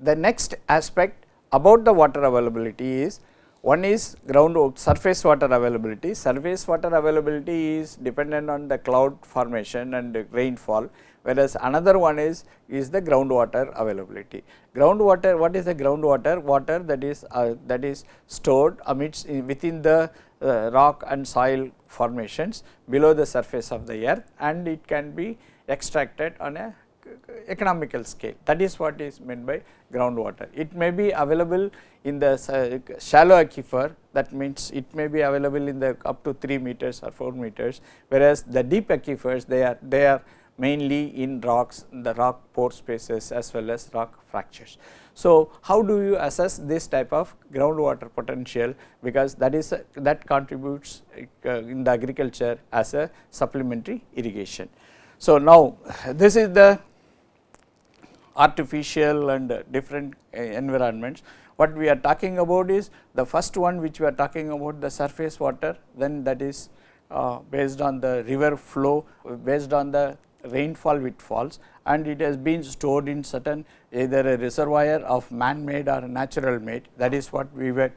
The next aspect about the water availability is one is ground surface water availability. Surface water availability is dependent on the cloud formation and rainfall, whereas another one is is the groundwater availability. Groundwater, what is the groundwater? Water that is uh, that is stored amidst within the uh, rock and soil formations below the surface of the earth and it can be extracted on a economical scale that is what is meant by groundwater. It may be available in the shallow aquifer that means it may be available in the up to 3 meters or 4 meters whereas the deep aquifers they are they are mainly in rocks the rock pore spaces as well as rock fractures. So, how do you assess this type of groundwater potential because that is that contributes uh, in the agriculture as a supplementary irrigation. So, now this is the artificial and different uh, environments. What we are talking about is the first one which we are talking about the surface water then that is uh, based on the river flow based on the rainfall which falls and it has been stored in certain either a reservoir of man made or natural made that is what we were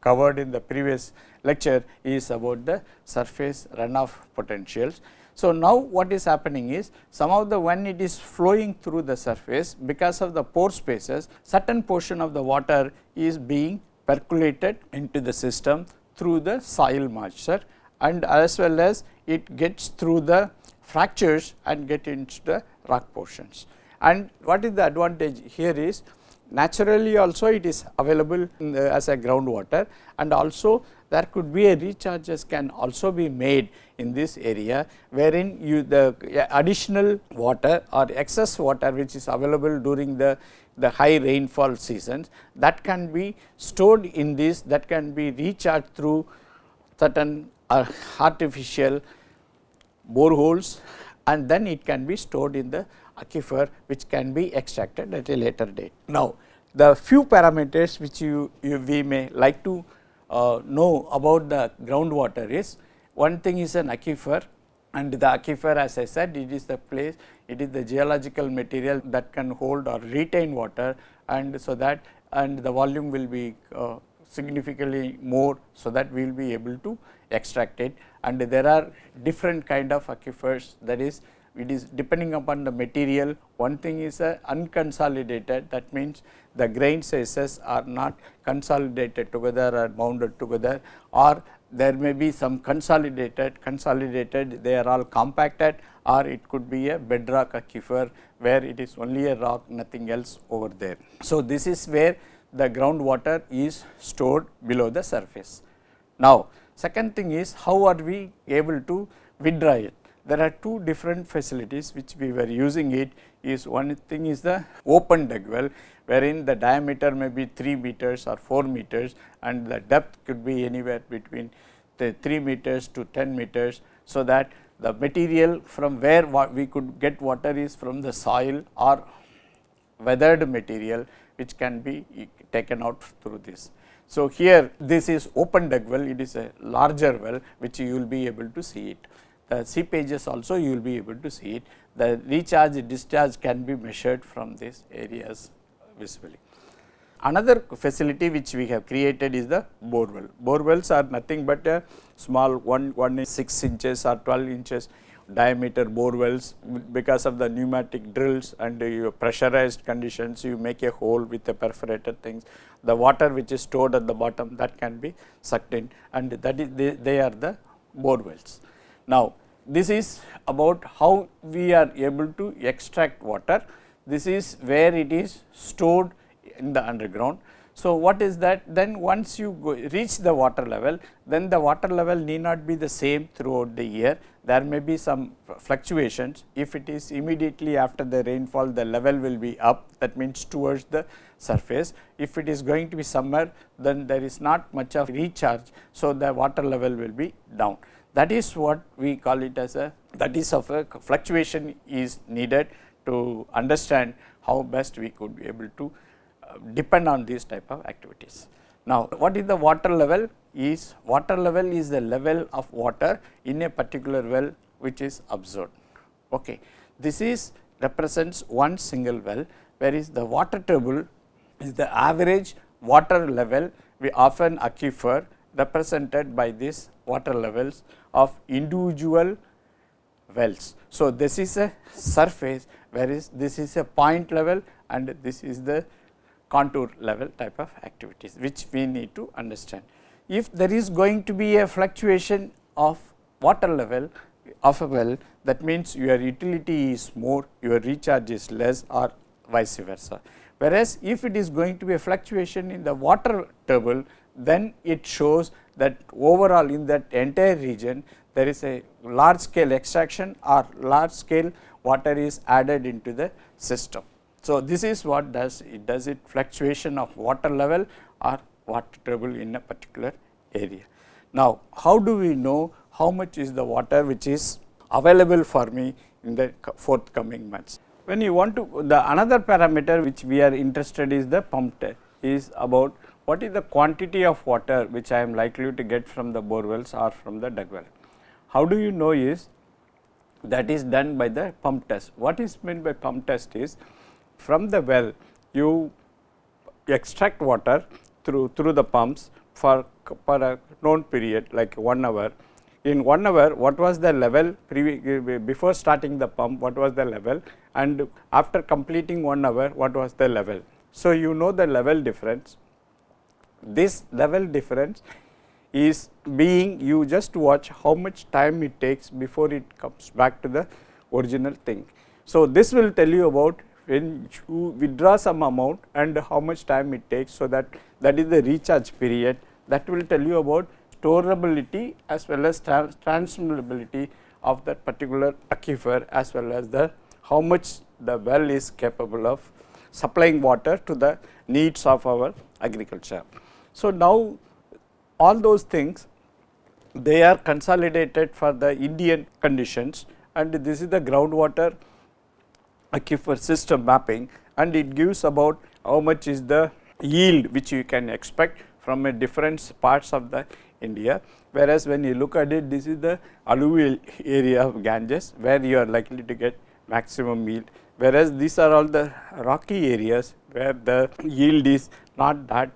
covered in the previous lecture is about the surface runoff potentials. So, now what is happening is some of the when it is flowing through the surface because of the pore spaces certain portion of the water is being percolated into the system through the soil moisture and as well as it gets through the fractures and get into the rock portions. And what is the advantage here is naturally also it is available as a groundwater and also there could be a recharges can also be made in this area wherein you the additional water or excess water which is available during the the high rainfall seasons that can be stored in this that can be recharged through certain uh, artificial boreholes and then it can be stored in the aquifer which can be extracted at a later date. Now, the few parameters which you, you we may like to know about the groundwater is one thing is an aquifer and the aquifer as I said it is the place it is the geological material that can hold or retain water and so that and the volume will be uh, significantly more so that we will be able to extract it. And there are different kind of aquifers that is it is depending upon the material one thing is a unconsolidated that means the grain sizes are not consolidated together or bounded together or there may be some consolidated consolidated they are all compacted or it could be a bedrock aquifer where it is only a rock nothing else over there. So, this is where the groundwater is stored below the surface. Now, second thing is how are we able to withdraw it there are two different facilities which we were using it is one thing is the open dug well wherein the diameter may be 3 meters or 4 meters and the depth could be anywhere between the 3 meters to 10 meters. So, that the material from where we could get water is from the soil or weathered material which can be taken out through this. So, here this is open dug well it is a larger well which you will be able to see it Uh, the seepages also you will be able to see it. The recharge discharge can be measured from these areas visibly. Another facility which we have created is the bore well. Bore wells are nothing but a small 1, 1 is 6 inches or 12 inches diameter bore wells because of the pneumatic drills and your pressurized conditions you make a hole with the perforated things. The water which is stored at the bottom that can be sucked in and that is they, they are the bore wells. Now, this is about how we are able to extract water. This is where it is stored in the underground. So, what is that? Then once you reach the water level, then the water level need not be the same throughout the year. There may be some fluctuations. If it is immediately after the rainfall, the level will be up. That means towards the surface. If it is going to be summer, then there is not much of recharge. So, the water level will be down. That is what we call it as a that is of a fluctuation is needed to understand how best we could be able to uh, depend on these type of activities. Now, what is the water level is water level is the level of water in a particular well which is observed. Okay. This is represents one single well where is the water table is the average water level we often aquifer represented by these water levels of individual wells. So, this is a surface whereas this is a point level and this is the contour level type of activities which we need to understand. If there is going to be a fluctuation of water level of a well that means your utility is more your recharge is less or vice versa. Whereas, if it is going to be a fluctuation in the water table then it shows that overall in that entire region there is a large scale extraction or large scale water is added into the system. So, this is what does it does it fluctuation of water level or water table in a particular area. Now, how do we know how much is the water which is available for me in the forthcoming months? When you want to the another parameter which we are interested is the pump test is about what is the quantity of water which I am likely to get from the bore wells or from the dug well. How do you know is that is done by the pump test. What is meant by pump test is from the well you extract water through through the pumps for, for a known period like 1 hour. In 1 hour what was the level before starting the pump what was the level and after completing 1 hour what was the level. So, you know the level difference. This level difference is being you just watch how much time it takes before it comes back to the original thing. So, this will tell you about when you withdraw some amount and how much time it takes. So, that that is the recharge period that will tell you about storability as well as trans transferability of that particular aquifer as well as the how much the well is capable of supplying water to the needs of our agriculture. So, now all those things they are consolidated for the Indian conditions and this is the groundwater aquifer system mapping and it gives about how much is the yield which you can expect from a different parts of the India. Whereas, when you look at it this is the alluvial area of Ganges where you are likely to get maximum yield. Whereas, these are all the rocky areas where the yield is not that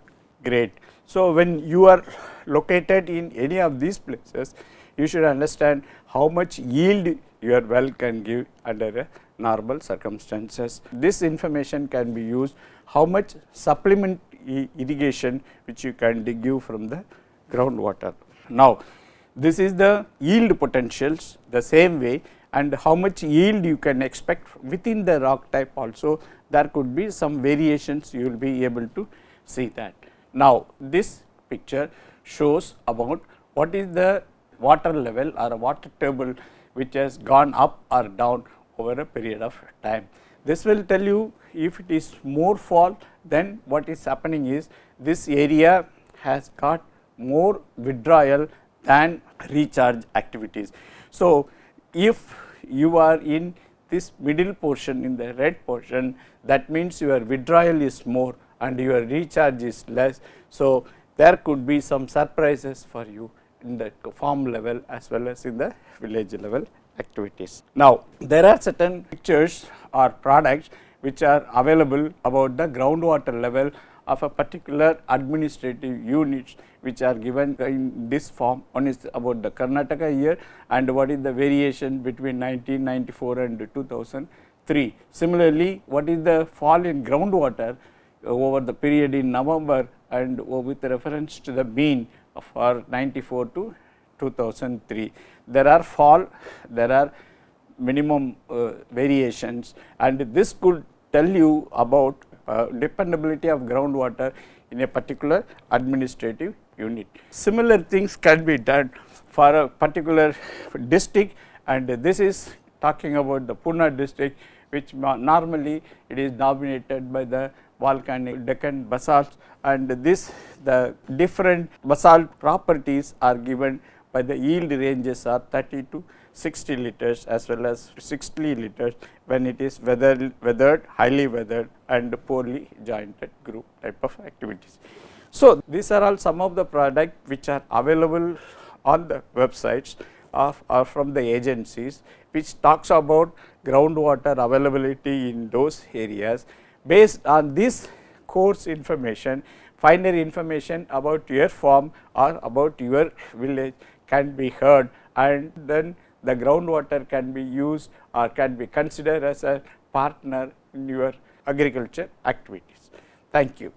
great. So, when you are located in any of these places you should understand how much yield your well can give under a normal circumstances. This information can be used how much supplement irrigation which you can give from the groundwater. Now, this is the yield potentials the same way and how much yield you can expect within the rock type also there could be some variations you will be able to see that. Now, this picture shows about what is the water level or water table which has gone up or down over a period of time. This will tell you if it is more fall then what is happening is this area has got more withdrawal than recharge activities. So, if you are in this middle portion in the red portion that means your withdrawal is more and your recharge is less. So, there could be some surprises for you in the farm level as well as in the village level activities. Now, there are certain pictures or products which are available about the groundwater level of a particular administrative units which are given in this form. One is about the Karnataka year and what is the variation between 1994 and 2003. Similarly, what is the fall in groundwater over the period in November and with reference to the mean for 94 to 2003 there are fall, there are minimum uh, variations and this could tell you about uh, dependability of groundwater in a particular administrative unit. Similar things can be done for a particular district and this is talking about the Pune district which normally it is dominated by the volcanic Deccan basalt and this the different basalt properties are given by the yield ranges are 30 to 60 liters as well as 60 liters when it is weathered, weathered highly weathered and poorly jointed group type of activities. So, these are all some of the products which are available on the websites of or from the agencies which talks about groundwater availability in those areas. Based on this coarse information, finer information about your farm or about your village can be heard and then the groundwater can be used or can be considered as a partner in your agriculture activities. Thank you.